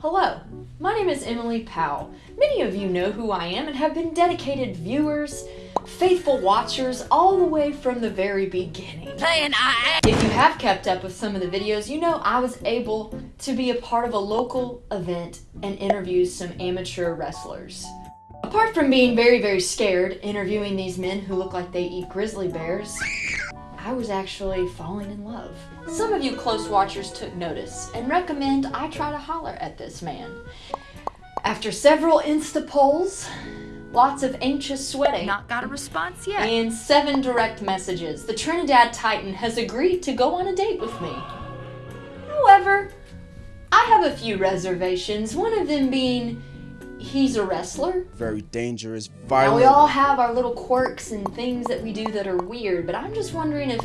Hello, my name is Emily Powell. Many of you know who I am and have been dedicated viewers, faithful watchers, all the way from the very beginning. And I, if you have kept up with some of the videos, you know I was able to be a part of a local event and interview some amateur wrestlers. Apart from being very, very scared interviewing these men who look like they eat grizzly bears, I was actually falling in love. Some of you close watchers took notice and recommend I try to holler at this man. After several Insta polls, lots of anxious sweating, Not got a response yet. and seven direct messages, the Trinidad Titan has agreed to go on a date with me. However, I have a few reservations, one of them being he's a wrestler. very dangerous, Now, violent. we all have our little quirks and things that we do that are weird, but I'm just wondering if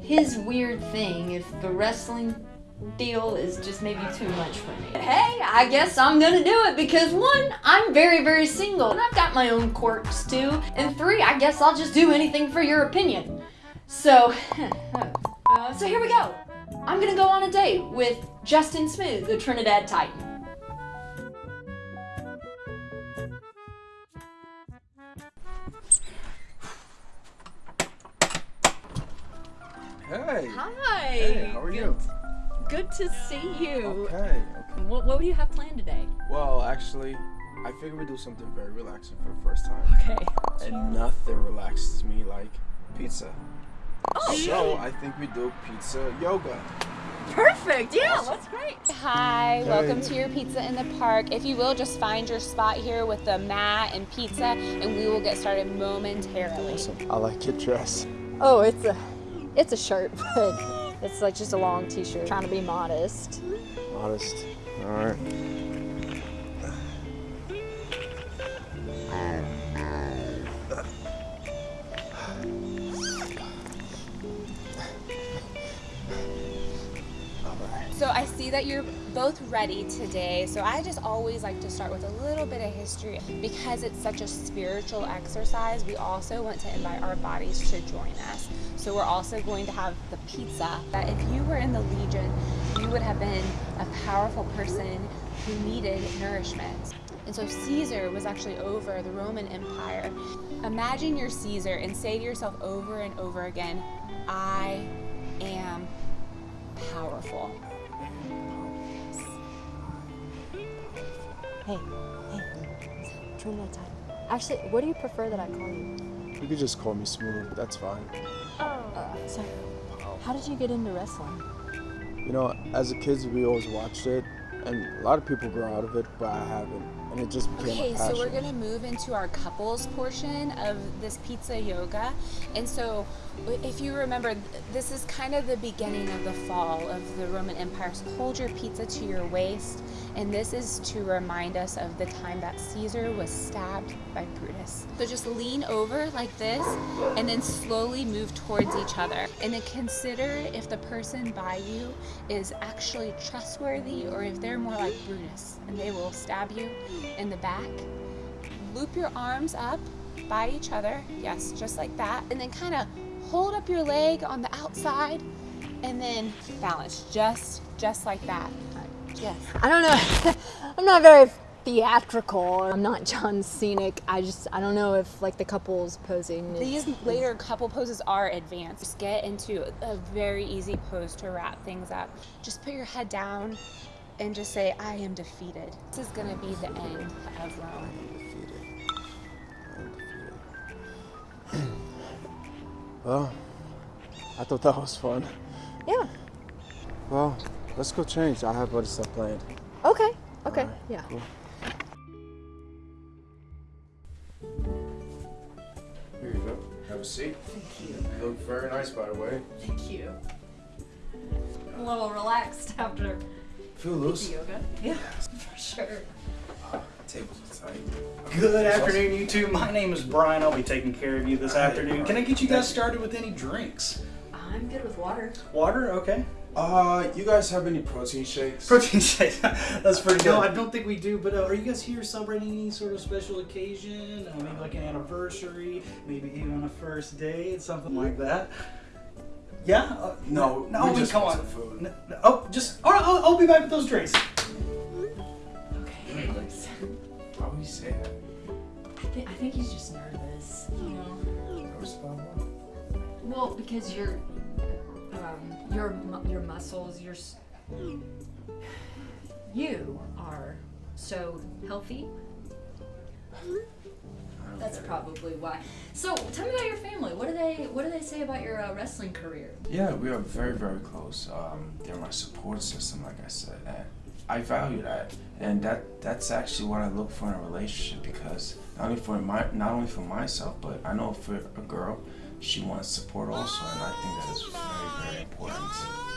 his weird thing, if the wrestling deal is just maybe too much for me. But hey, I guess I'm gonna do it because one, I'm very, very single and I've got my own quirks too, and three, I guess I'll just do anything for your opinion. So, uh, so here we go. I'm gonna go on a date with Justin Smooth, the Trinidad Titan. Hi. Hey, how are you? Good to see you. Okay. Okay. What, what do you have planned today? Well, actually, I figured we'd do something very relaxing for the first time. Okay. And nothing relaxes me like pizza. Oh, So I think we do pizza yoga. perfect. Yeah, that's great. Hi, welcome to your pizza in the park. If you will, just find your spot here with the mat and pizza, and we will get started momentarily. Awesome. I like your dress. Oh, it's a, it's a shirt, but it's like just a long T-shirt. Trying to be modest. Honest. All right. So I see that you're both ready today. So I just always like to start with a little bit of history because it's such a spiritual exercise. We also want to invite our bodies to join us. So we're also going to have the pizza. That if you were in the Legion, you would have been a powerful person who needed nourishment. And so Caesar was actually over the Roman Empire. Imagine you're Caesar and say to yourself over and over again, I am powerful. Hey, hey, Trinidad Titan. Actually, what do you prefer that I call you? You could just call me Smooth. That's fine. Uh, so, how did you get into wrestling? You know, as a kid, we always watched it, and a lot of people grow out of it, but I haven't, and it just became Okay, so we're gonna move into our couples portion of this pizza yoga. And so, if you remember, this is kind of the beginning of the fall of the Roman Empire. So hold your pizza to your waist, and this is to remind us of the time that Caesar was stabbed by Brutus. So just lean over like this, and then slowly move towards each other. And then consider if the person by you is actually trustworthy or if they're more like Brutus and they will stab you in the back. Loop your arms up by each other. Yes, just like that. And then kind of hold up your leg on the outside and then balance just just like that. Yes. I don't know. I'm not very theatrical. I'm not John Cena. I just, I don't know if like the couples posing. is- These later couple poses are advanced. Just get into a very easy pose to wrap things up. Just put your head down and just say, I am defeated. This is gonna be the end of Rome. Undefeated. Undefeated. well, I thought that was fun. Yeah. Well, let's go change. I have other stuff planned. Okay. Okay. Alright, Yeah. cool. Here you go. Have a seat. Thank you. You look very nice, by the way. Thank you. A little relaxed after Feel loose. yoga. Yeah, for sure. Tables are tight. Good afternoon, you two. My name is Brian. I'll be taking care of you this Hi, afternoon. Can I get you guys started with any drinks? I'm good with water. Water, okay. Uh, you guys have any protein shakes? Protein shakes. That's pretty good. No, I don't think we do. But uh, are you guys here celebrating any sort of special occasion? Uh, maybe like an anniversary, maybe even a first date, something like that. Yeah? Uh, no, no, we, we just come on. food. No, no, oh, just, all right, I'll, I'll be back with those drinks. Okay. Why would he say that? I, th I think he's just nervous, you know? Nervous about? Well, because you're. um, your, your muscles, your, you are so healthy. That's probably why. So, tell me about your family. What do they What do they say about your uh, wrestling career? Yeah, we are very, very close. Um, they're my support system, like I said, and I value that. And that that's actually what I look for in a relationship because not only for my not only for myself, but I know for a girl, she wants support also, and I think that is very, very important.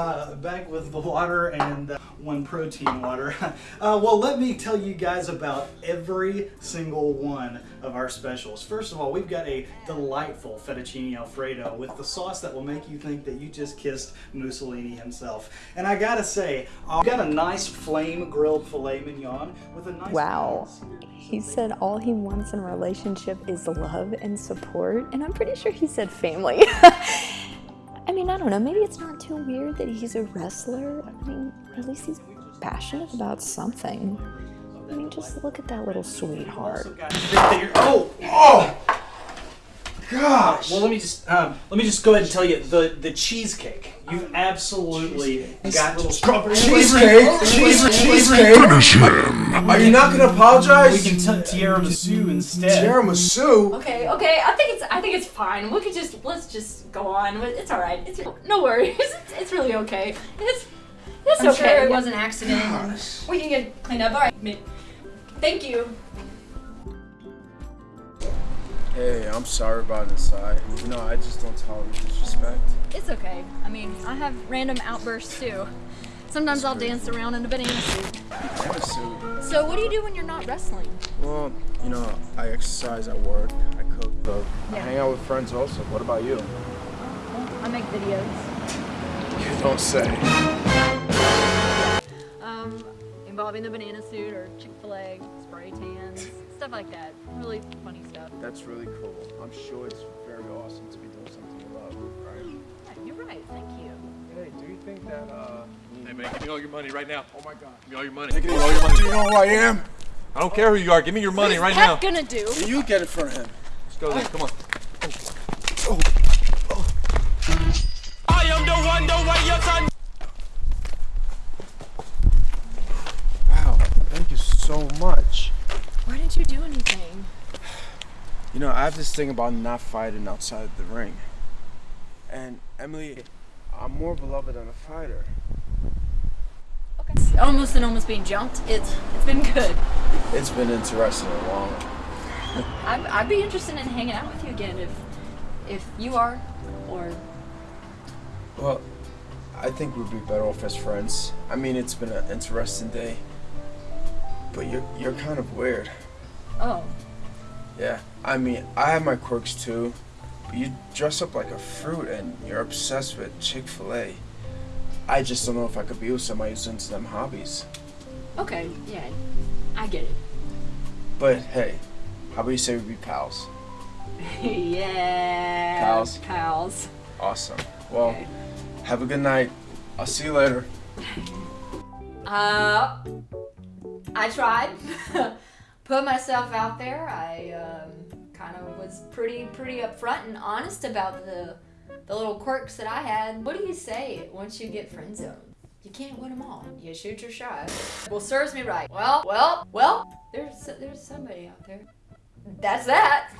Uh, back with the water and uh, one protein water. Uh, well, let me tell you guys about every single one of our specials. First of all, we've got a delightful fettuccine alfredo with the sauce that will make you think that you just kissed Mussolini himself. And I gotta say, I've got a nice flame grilled filet mignon with a nice. Wow. He said all he wants in a relationship is love and support, and I'm pretty sure he said family. I mean, I don't know, maybe it's not too weird that he's a wrestler. I mean, at least he's passionate about something. I mean, just look at that little sweetheart. Oh, oh, gosh. Well, let me just um, let me just go ahead and tell you the the cheesecake. You've absolutely got little strawberry Cheesecake, cheesecake, cheesecake. Are you not gonna apologize? We can t- tiramisu instead. Tiramisu. Okay, okay. I think it's I think it's fine. We could just let's just go on. It's all right. It's no worries. It's, it's really okay. It's it's I'm okay. sure it was an accident. and We can get cleaned up. All right. Mi- Thank you. Hey, I'm sorry about inside. You know, I just don't tolerate disrespect. It's okay. I mean, I have random outbursts too. Sometimes I'll dance around in a banana suit. Tiramisu. So, what do you do when you're not wrestling? Well, you know, I exercise at work. I cook. So I hang out with friends also. What about you? Oh, I make videos. You don't say. Involving the banana suit or Chick Fil A, spray tans, stuff like that. Really funny stuff. That's really cool. I'm sure it's very awesome to be doing something you love, right? Yeah, you're right. Thank you. Hey, do you think that, uh... Hey man, give me all your money right now. Oh my god. Give me all your money. Take Give it me all your money. Do you know who I am? I don't care who you are. Give me your money right now. What's that gonna do? You get it front of him. Let's go then. Come on. Wow, thank you so much. Why didn't you do anything? You know, I have this thing about not fighting outside the ring. And Emily, I'm more beloved than a fighter. Okay. Almost and almost being jumped. It's it's been good. It's been interesting and long. I'd, I'd be interested in hanging out with you again if if you are, or Well, I think we'd be better off as friends. I mean, it's been an interesting day. But you're, you're kind of weird. oh, Yeah, I mean, I have my quirks too. But you dress up like a fruit and you're obsessed with Chick fil A. I just don't know if I could be with somebody who's into them hobbies. okay, yeah, I get it. But hey, how about you say we be pals? yeah, Pals. pals. Awesome. Well, Okay. have a good night. I'll see you later. Uh, I tried. Put myself out there. I um, kind of was pretty, pretty upfront and honest about the the little quirks that I had. What do you say once you get friend zoned? You can't win them all. You shoot your shot. Well, serves me right. Well, well, well. There's there's somebody out there. That's that.